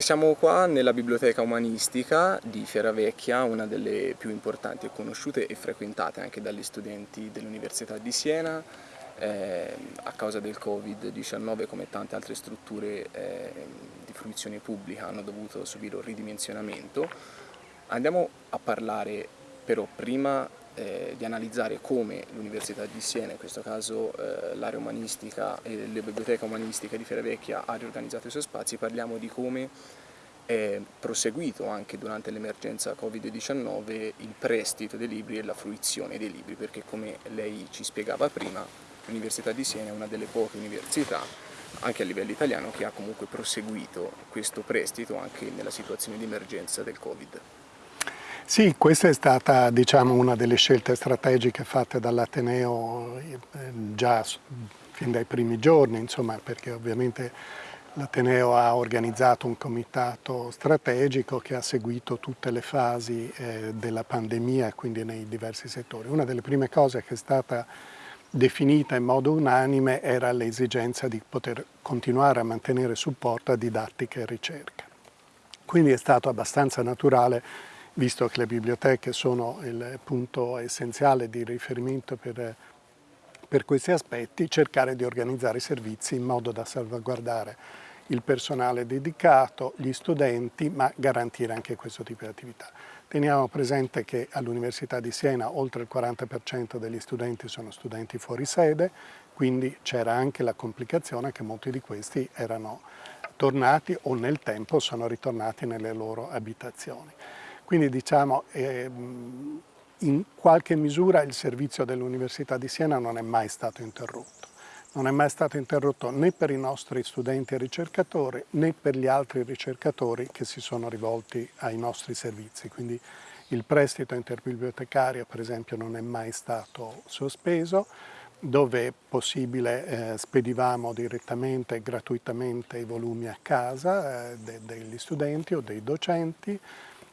Siamo qua nella biblioteca umanistica di Fieravecchia, una delle più importanti e conosciute e frequentate anche dagli studenti dell'Università di Siena. Eh, a causa del Covid-19 come tante altre strutture eh, di fruizione pubblica hanno dovuto subire un ridimensionamento. Andiamo a parlare però prima eh, di analizzare come l'Università di Siena, in questo caso eh, l'area umanistica e la biblioteca umanistica di Fieravecchia ha riorganizzato i suoi spazi, parliamo di come è proseguito anche durante l'emergenza Covid-19 il prestito dei libri e la fruizione dei libri, perché come lei ci spiegava prima, l'Università di Siena è una delle poche università anche a livello italiano che ha comunque proseguito questo prestito anche nella situazione di emergenza del Covid. Sì, questa è stata diciamo, una delle scelte strategiche fatte dall'Ateneo eh, già fin dai primi giorni, insomma, perché ovviamente l'Ateneo ha organizzato un comitato strategico che ha seguito tutte le fasi eh, della pandemia, quindi nei diversi settori. Una delle prime cose che è stata definita in modo unanime era l'esigenza di poter continuare a mantenere supporto a didattica e ricerca. Quindi è stato abbastanza naturale visto che le biblioteche sono il punto essenziale di riferimento per, per questi aspetti, cercare di organizzare i servizi in modo da salvaguardare il personale dedicato, gli studenti, ma garantire anche questo tipo di attività. Teniamo presente che all'Università di Siena oltre il 40% degli studenti sono studenti fuori sede, quindi c'era anche la complicazione che molti di questi erano tornati o nel tempo sono ritornati nelle loro abitazioni. Quindi diciamo eh, in qualche misura il servizio dell'Università di Siena non è mai stato interrotto. Non è mai stato interrotto né per i nostri studenti e ricercatori né per gli altri ricercatori che si sono rivolti ai nostri servizi. Quindi il prestito interbibliotecario per esempio non è mai stato sospeso, dove possibile eh, spedivamo direttamente e gratuitamente i volumi a casa eh, de degli studenti o dei docenti,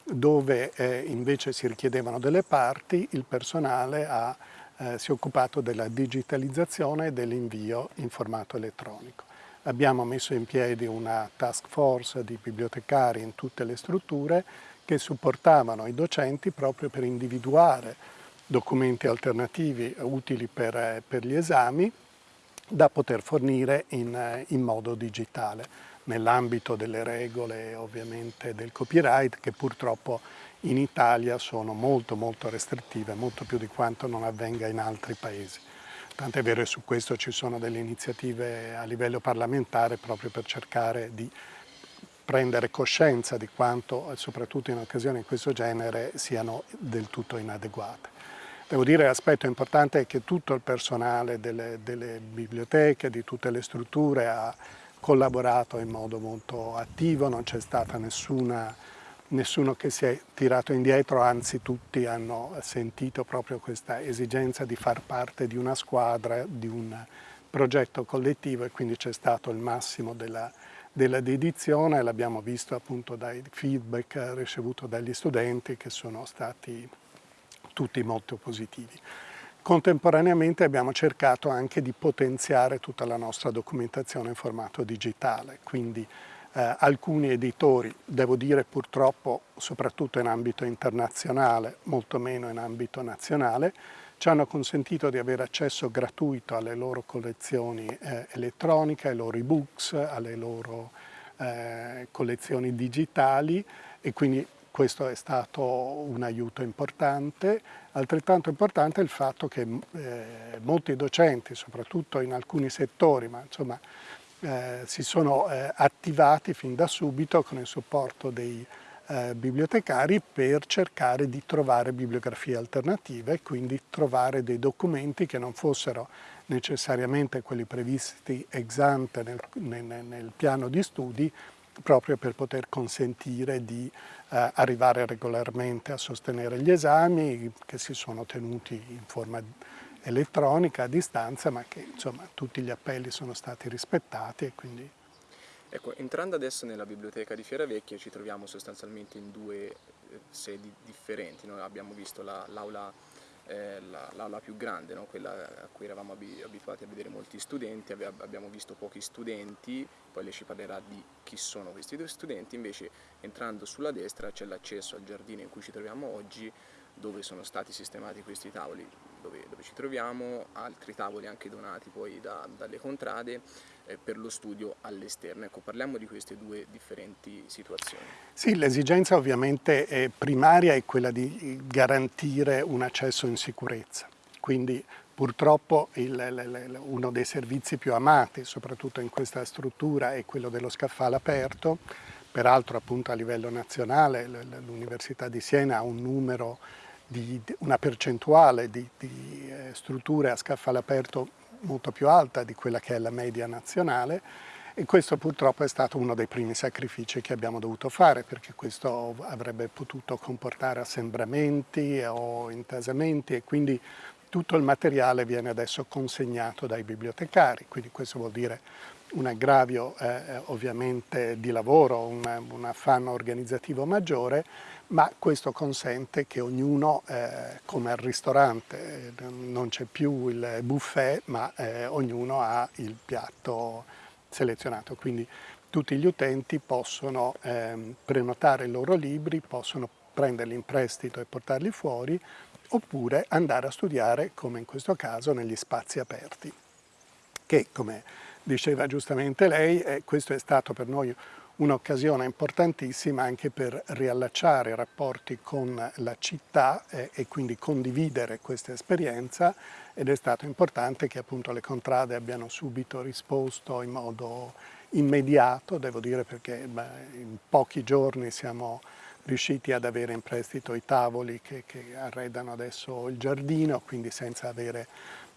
dove eh, invece si richiedevano delle parti, il personale ha, eh, si è occupato della digitalizzazione e dell'invio in formato elettronico. Abbiamo messo in piedi una task force di bibliotecari in tutte le strutture che supportavano i docenti proprio per individuare documenti alternativi utili per, eh, per gli esami da poter fornire in, eh, in modo digitale nell'ambito delle regole ovviamente del copyright che purtroppo in Italia sono molto molto restrittive, molto più di quanto non avvenga in altri paesi. Tant'è vero che su questo ci sono delle iniziative a livello parlamentare proprio per cercare di prendere coscienza di quanto, soprattutto in occasioni di questo genere, siano del tutto inadeguate. Devo dire l'aspetto importante è che tutto il personale delle, delle biblioteche, di tutte le strutture ha collaborato in modo molto attivo, non c'è stata nessuna, nessuno che si è tirato indietro, anzi tutti hanno sentito proprio questa esigenza di far parte di una squadra, di un progetto collettivo e quindi c'è stato il massimo della, della dedizione, l'abbiamo visto appunto dai feedback ricevuti dagli studenti che sono stati tutti molto positivi. Contemporaneamente abbiamo cercato anche di potenziare tutta la nostra documentazione in formato digitale, quindi eh, alcuni editori, devo dire purtroppo soprattutto in ambito internazionale, molto meno in ambito nazionale, ci hanno consentito di avere accesso gratuito alle loro collezioni eh, elettroniche, ai loro ebooks, alle loro eh, collezioni digitali e quindi questo è stato un aiuto importante. Altrettanto importante è il fatto che eh, molti docenti, soprattutto in alcuni settori, ma insomma eh, si sono eh, attivati fin da subito con il supporto dei eh, bibliotecari per cercare di trovare bibliografie alternative e quindi trovare dei documenti che non fossero necessariamente quelli previsti ex ante nel, nel, nel piano di studi, proprio per poter consentire di eh, arrivare regolarmente a sostenere gli esami che si sono tenuti in forma elettronica a distanza ma che insomma tutti gli appelli sono stati rispettati e quindi... Ecco, entrando adesso nella biblioteca di Fieravecchia ci troviamo sostanzialmente in due eh, sedi differenti, noi abbiamo visto l'aula eh, l'aula più grande, no? quella a cui eravamo abituati a vedere molti studenti, abbiamo visto pochi studenti, poi lei ci parlerà di chi sono questi due studenti, invece entrando sulla destra c'è l'accesso al giardino in cui ci troviamo oggi, dove sono stati sistemati questi tavoli dove, dove ci troviamo, altri tavoli anche donati poi da, dalle contrade eh, per lo studio all'esterno. Ecco, parliamo di queste due differenti situazioni. Sì, l'esigenza ovviamente primaria è quella di garantire un accesso in sicurezza, quindi purtroppo il, uno dei servizi più amati, soprattutto in questa struttura, è quello dello scaffale aperto, peraltro appunto a livello nazionale l'Università di Siena ha un numero di, una percentuale di, di eh, strutture a scaffale aperto molto più alta di quella che è la media nazionale. E questo purtroppo è stato uno dei primi sacrifici che abbiamo dovuto fare perché questo avrebbe potuto comportare assembramenti o intasamenti e quindi tutto il materiale viene adesso consegnato dai bibliotecari, quindi questo vuol dire un aggravio eh, eh ovviamente di lavoro, un, un affanno organizzativo maggiore ma questo consente che ognuno, eh, come al ristorante, non c'è più il buffet, ma eh, ognuno ha il piatto selezionato, quindi tutti gli utenti possono eh, prenotare i loro libri, possono prenderli in prestito e portarli fuori, oppure andare a studiare, come in questo caso, negli spazi aperti, che, come diceva giustamente lei, eh, questo è stato per noi un'occasione importantissima anche per riallacciare i rapporti con la città eh, e quindi condividere questa esperienza ed è stato importante che appunto le contrade abbiano subito risposto in modo immediato, devo dire perché beh, in pochi giorni siamo riusciti ad avere in prestito i tavoli che, che arredano adesso il giardino, quindi senza avere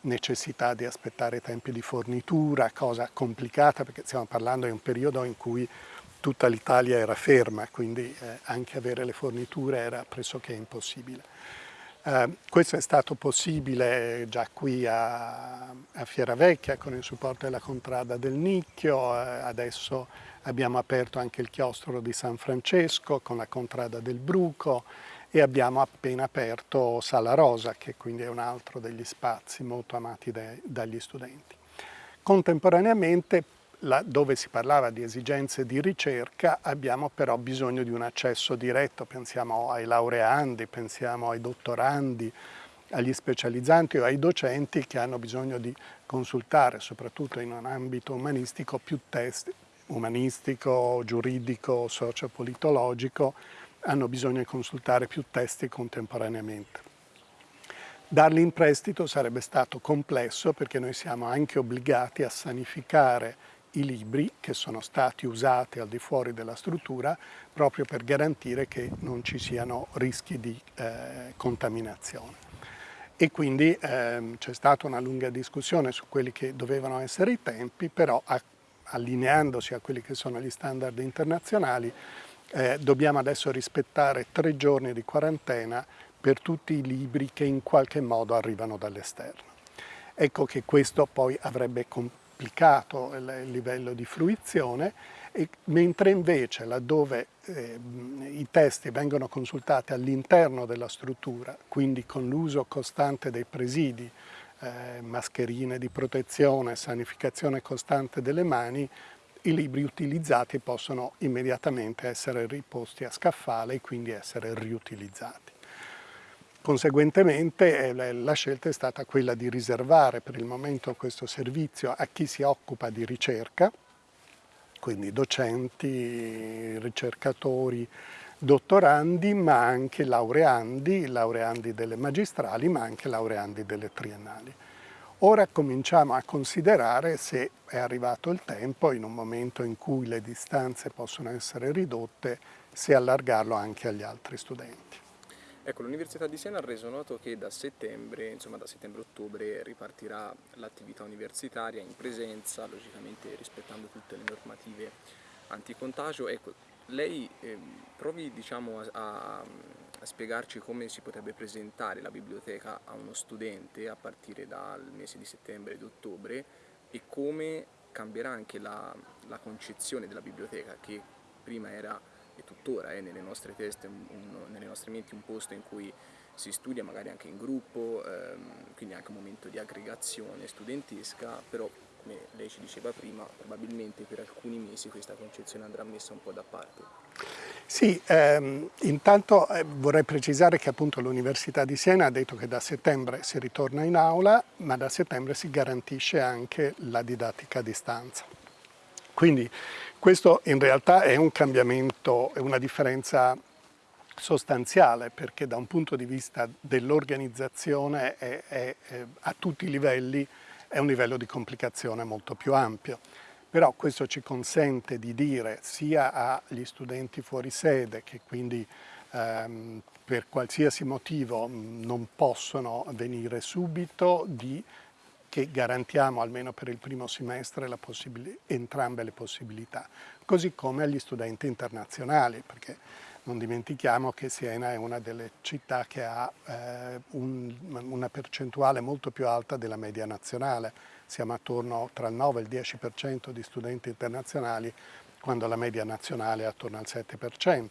necessità di aspettare tempi di fornitura, cosa complicata perché stiamo parlando di un periodo in cui tutta l'Italia era ferma, quindi eh, anche avere le forniture era pressoché impossibile. Eh, questo è stato possibile già qui a, a Fieravecchia con il supporto della contrada del Nicchio, eh, adesso abbiamo aperto anche il chiostro di San Francesco con la contrada del Bruco e abbiamo appena aperto Sala Rosa, che quindi è un altro degli spazi molto amati dai, dagli studenti. Contemporaneamente dove si parlava di esigenze di ricerca abbiamo però bisogno di un accesso diretto, pensiamo ai laureandi, pensiamo ai dottorandi, agli specializzanti o ai docenti che hanno bisogno di consultare, soprattutto in un ambito umanistico, più testi, umanistico, giuridico, sociopolitologico, hanno bisogno di consultare più testi contemporaneamente. Darli in prestito sarebbe stato complesso perché noi siamo anche obbligati a sanificare i libri che sono stati usati al di fuori della struttura proprio per garantire che non ci siano rischi di eh, contaminazione. E quindi ehm, c'è stata una lunga discussione su quelli che dovevano essere i tempi, però a, allineandosi a quelli che sono gli standard internazionali eh, dobbiamo adesso rispettare tre giorni di quarantena per tutti i libri che in qualche modo arrivano dall'esterno. Ecco che questo poi avrebbe applicato il livello di fruizione, e, mentre invece laddove eh, i testi vengono consultati all'interno della struttura, quindi con l'uso costante dei presidi, eh, mascherine di protezione, sanificazione costante delle mani, i libri utilizzati possono immediatamente essere riposti a scaffale e quindi essere riutilizzati. Conseguentemente eh, la scelta è stata quella di riservare per il momento questo servizio a chi si occupa di ricerca, quindi docenti, ricercatori, dottorandi, ma anche laureandi, laureandi delle magistrali, ma anche laureandi delle triennali. Ora cominciamo a considerare se è arrivato il tempo, in un momento in cui le distanze possono essere ridotte, se allargarlo anche agli altri studenti. Ecco, l'Università di Siena ha reso noto che da settembre, insomma da settembre-ottobre, ripartirà l'attività universitaria in presenza, logicamente rispettando tutte le normative anticontagio. Ecco, lei eh, provi diciamo, a, a, spiegarci come si potrebbe presentare la biblioteca a uno studente a partire dal mese di settembre ed ottobre e come cambierà anche la, la concezione della biblioteca che prima era e tuttora è nelle nostre teste, un, nelle nostre menti un posto in cui si studia magari anche in gruppo, ehm, quindi anche un momento di aggregazione studentesca, però come lei ci diceva prima, probabilmente per alcuni mesi questa concezione andrà messa un po' da parte. Sì, ehm, intanto eh, vorrei precisare che appunto l'Università di Siena ha detto che da settembre si ritorna in aula, ma da settembre si garantisce anche la didattica a distanza. Quindi questo in realtà è un cambiamento, è una differenza sostanziale perché da un punto di vista dell'organizzazione a tutti i livelli è un livello di complicazione molto più ampio. Però questo ci consente di dire sia agli studenti fuori sede che quindi ehm, per qualsiasi motivo non possono venire subito di che garantiamo almeno per il primo semestre entrambe le possibilità, così come agli studenti internazionali, perché non dimentichiamo che Siena è una delle città che ha eh, un, una percentuale molto più alta della media nazionale. Siamo attorno tra il 9 e il 10% di studenti internazionali, quando la media nazionale è attorno al 7%.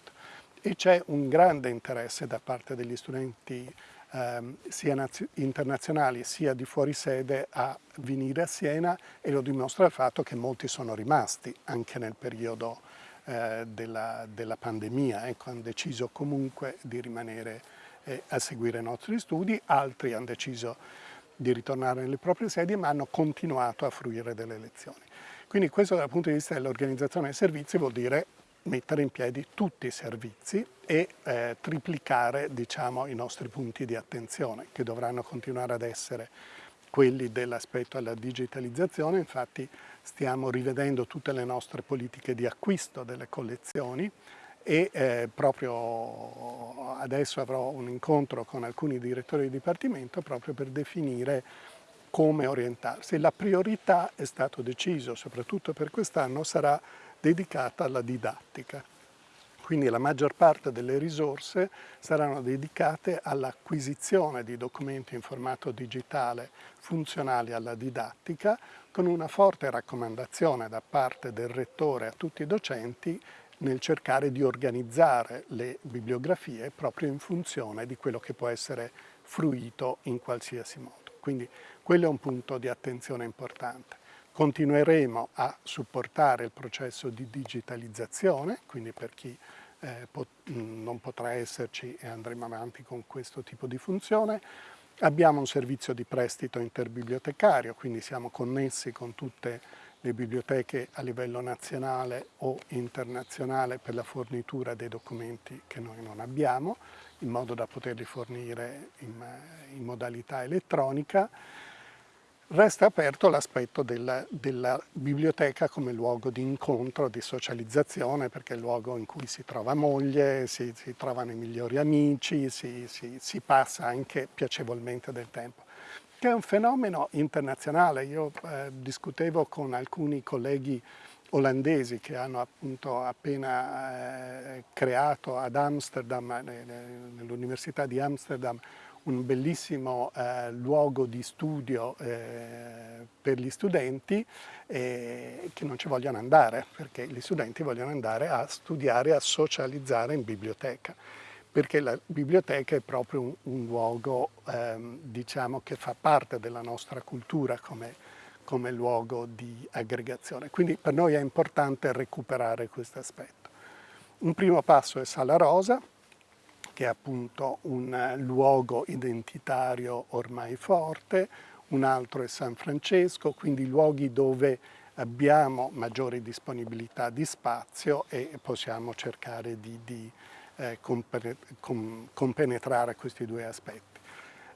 E c'è un grande interesse da parte degli studenti eh, sia internazionali sia di fuori sede a venire a Siena e lo dimostra il fatto che molti sono rimasti anche nel periodo eh, della, della, pandemia, ecco, hanno deciso comunque di rimanere eh, a seguire i nostri studi, altri hanno deciso di ritornare nelle proprie sedi ma hanno continuato a fruire delle lezioni. Quindi questo dal punto di vista dell'organizzazione dei servizi vuol dire mettere in piedi tutti i servizi e eh, triplicare diciamo, i nostri punti di attenzione che dovranno continuare ad essere quelli dell'aspetto alla digitalizzazione, infatti stiamo rivedendo tutte le nostre politiche di acquisto delle collezioni e eh, proprio adesso avrò un incontro con alcuni direttori di dipartimento proprio per definire come orientarsi. La priorità è stato deciso, soprattutto per quest'anno, sarà dedicata alla didattica. Quindi la maggior parte delle risorse saranno dedicate all'acquisizione di documenti in formato digitale funzionali alla didattica, con una forte raccomandazione da parte del rettore a tutti i docenti nel cercare di organizzare le bibliografie proprio in funzione di quello che può essere fruito in qualsiasi modo. Quindi quello è un punto di attenzione importante. Continueremo a supportare il processo di digitalizzazione, quindi per chi eh, pot non potrà esserci e andremo avanti con questo tipo di funzione. Abbiamo un servizio di prestito interbibliotecario, quindi siamo connessi con tutte le biblioteche a livello nazionale o internazionale per la fornitura dei documenti che noi non abbiamo, in modo da poterli fornire in, in modalità elettronica. Resta aperto l'aspetto della, della, biblioteca come luogo di incontro, di socializzazione, perché è il luogo in cui si trova moglie, si, si trovano i migliori amici, si, si, si, passa anche piacevolmente del tempo. Che è un fenomeno internazionale. Io eh, discutevo con alcuni colleghi olandesi che hanno appunto appena eh, creato ad Amsterdam, nell'Università di Amsterdam, un bellissimo eh, luogo di studio eh, per gli studenti eh, che non ci vogliono andare, perché gli studenti vogliono andare a studiare, a socializzare in biblioteca, perché la biblioteca è proprio un, un luogo ehm, diciamo, che fa parte della nostra cultura come, come luogo di aggregazione. Quindi per noi è importante recuperare questo aspetto. Un primo passo è Sala Rosa, che è appunto un luogo identitario ormai forte, un altro è San Francesco, quindi luoghi dove abbiamo maggiori disponibilità di spazio e possiamo cercare di, di eh, compenetrare questi due aspetti.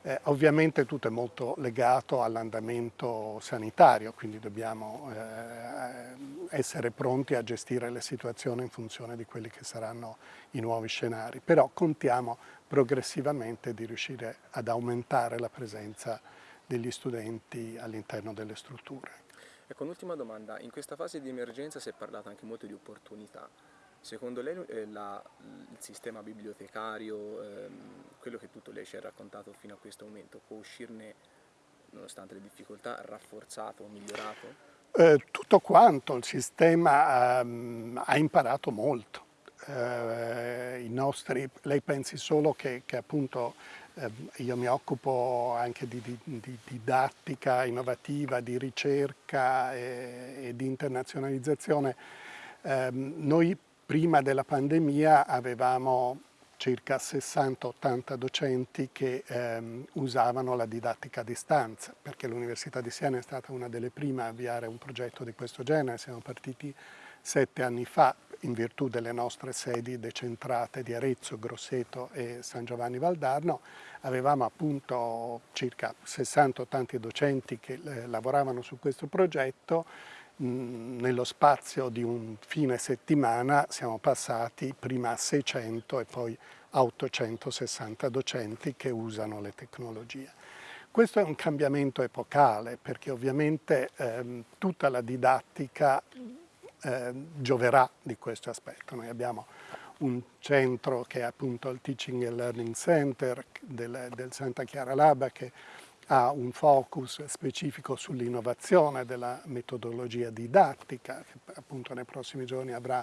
Eh, ovviamente tutto è molto legato all'andamento sanitario, quindi dobbiamo eh, essere pronti a gestire le situazioni in funzione di quelli che saranno i nuovi scenari, però contiamo progressivamente di riuscire ad aumentare la presenza degli studenti all'interno delle strutture. Ecco, un'ultima domanda, in questa fase di emergenza si è parlato anche molto di opportunità, Secondo lei eh, la, il sistema bibliotecario, ehm, quello che tutto lei ci ha raccontato fino a questo momento, può uscirne, nonostante le difficoltà, rafforzato o migliorato? Eh, tutto quanto, il sistema ehm, ha imparato molto. Eh, nostri, lei pensi solo che, che appunto Ehm, io mi occupo anche di, di, di, didattica innovativa, di ricerca e, e di internazionalizzazione. Eh, noi prima della pandemia avevamo circa 60-80 docenti che ehm, usavano la didattica a distanza, perché l'Università di Siena è stata una delle prime a avviare un progetto di questo genere, siamo partiti sette anni fa in virtù delle nostre sedi decentrate di Arezzo, Grosseto e San Giovanni Valdarno, avevamo appunto circa 60-80 docenti che eh, lavoravano su questo progetto, nello spazio di un fine settimana siamo passati prima a 600 e poi a 860 docenti che usano le tecnologie. Questo è un cambiamento epocale perché ovviamente ehm, tutta la didattica eh, gioverà di questo aspetto. Noi abbiamo un centro che è appunto il Teaching and Learning Center del, del Santa Chiara Laba che ha un focus specifico sull'innovazione della metodologia didattica, che appunto nei prossimi giorni avrà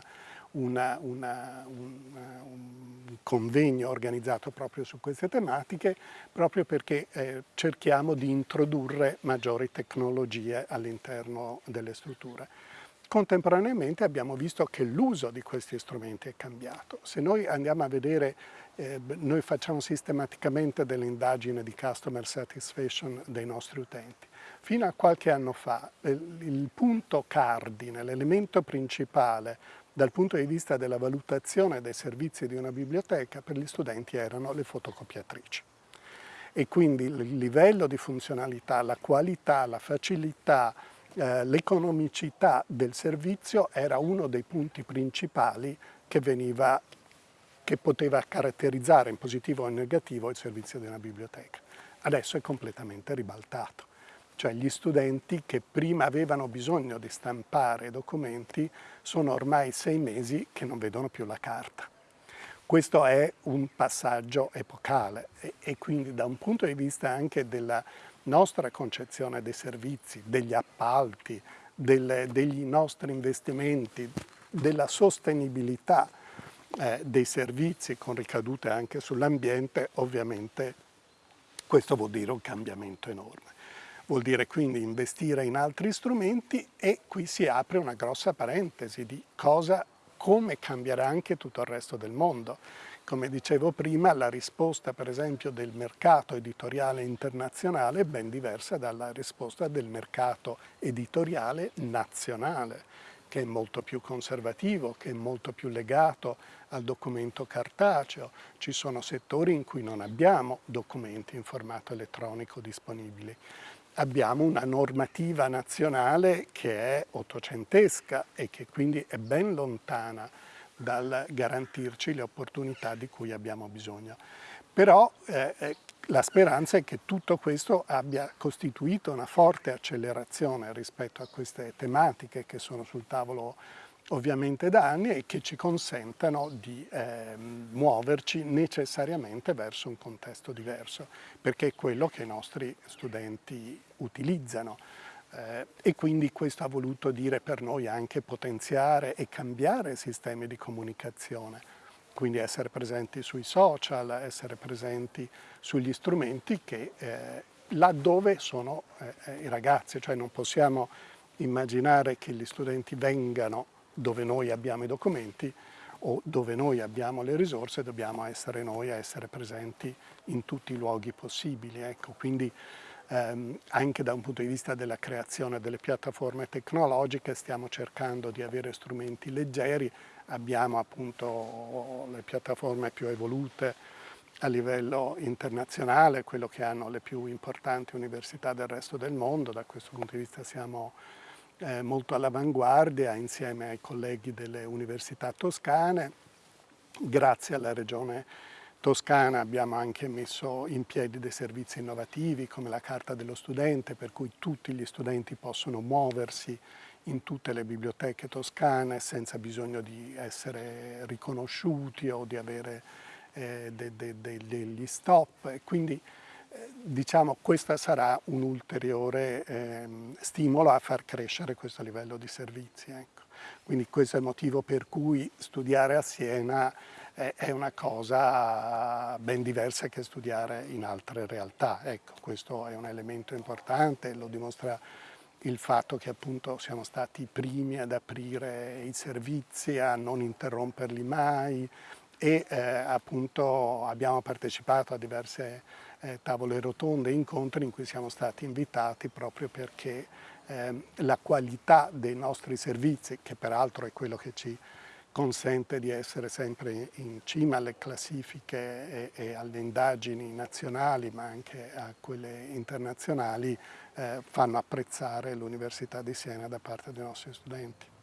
una, una, una, un convegno organizzato proprio su queste tematiche, proprio perché eh, cerchiamo di introdurre maggiori tecnologie all'interno delle strutture. Contemporaneamente abbiamo visto che l'uso di questi strumenti è cambiato. Se noi andiamo a vedere, eh, noi facciamo sistematicamente delle indagini di customer satisfaction dei nostri utenti. Fino a qualche anno fa eh, il punto cardine, l'elemento principale dal punto di vista della valutazione dei servizi di una biblioteca per gli studenti erano le fotocopiatrici. E quindi il livello di funzionalità, la qualità, la facilità, eh, l'economicità del servizio era uno dei punti principali che, veniva, che poteva caratterizzare in positivo o in negativo il servizio di una biblioteca. Adesso è completamente ribaltato. Cioè gli studenti che prima avevano bisogno di stampare documenti sono ormai sei mesi che non vedono più la carta. Questo è un passaggio epocale e, e quindi da un punto di vista anche della nostra concezione dei servizi, degli appalti, del, degli nostri investimenti, della sostenibilità eh, dei servizi con ricadute anche sull'ambiente, ovviamente questo vuol dire un cambiamento enorme. Vuol dire quindi investire in altri strumenti e qui si apre una grossa parentesi di cosa, come cambierà anche tutto il resto del mondo. Come dicevo prima, la risposta per esempio del mercato editoriale internazionale è ben diversa dalla risposta del mercato editoriale nazionale, che è molto più conservativo, che è molto più legato al documento cartaceo. Ci sono settori in cui non abbiamo documenti in formato elettronico disponibili. Abbiamo una normativa nazionale che è ottocentesca e che quindi è ben lontana dal garantirci le opportunità di cui abbiamo bisogno. Però eh, eh, la speranza è che tutto questo abbia costituito una forte accelerazione rispetto a queste tematiche che sono sul tavolo ovviamente da anni e che ci consentano di eh, muoverci necessariamente verso un contesto diverso, perché è quello che i nostri studenti utilizzano. Eh, e quindi questo ha voluto dire per noi anche potenziare e cambiare sistemi di comunicazione, quindi essere presenti sui social, essere presenti sugli strumenti che eh, laddove sono eh, eh, i ragazzi, cioè non possiamo immaginare che gli studenti vengano dove noi abbiamo i documenti o dove noi abbiamo le risorse, dobbiamo essere noi a essere presenti in tutti i luoghi possibili. Ecco, quindi ehm, anche da un punto di vista della creazione delle piattaforme tecnologiche stiamo cercando di avere strumenti leggeri, abbiamo appunto le piattaforme più evolute a livello internazionale, quello che hanno le più importanti università del resto del mondo, da questo punto di vista siamo eh, molto all'avanguardia insieme ai colleghi delle università toscane, grazie alla regione Toscana abbiamo anche messo in piedi dei servizi innovativi come la carta dello studente per cui tutti gli studenti possono muoversi in tutte le biblioteche toscane senza bisogno di essere riconosciuti o di avere eh, de, de, de, degli stop quindi eh, diciamo questo sarà un ulteriore eh, stimolo a far crescere questo livello di servizi. Ecco. Quindi questo è il motivo per cui studiare a Siena è una cosa ben diversa che studiare in altre realtà. Ecco, questo è un elemento importante, lo dimostra il fatto che appunto siamo stati i primi ad aprire i servizi, a non interromperli mai e eh, appunto abbiamo partecipato a diverse eh, tavole rotonde incontri in cui siamo stati invitati proprio perché eh, la qualità dei nostri servizi, che peraltro è quello che ci consente di essere sempre in cima alle classifiche e, e alle indagini nazionali ma anche a quelle internazionali eh, fanno apprezzare l'Università di Siena da parte dei nostri studenti.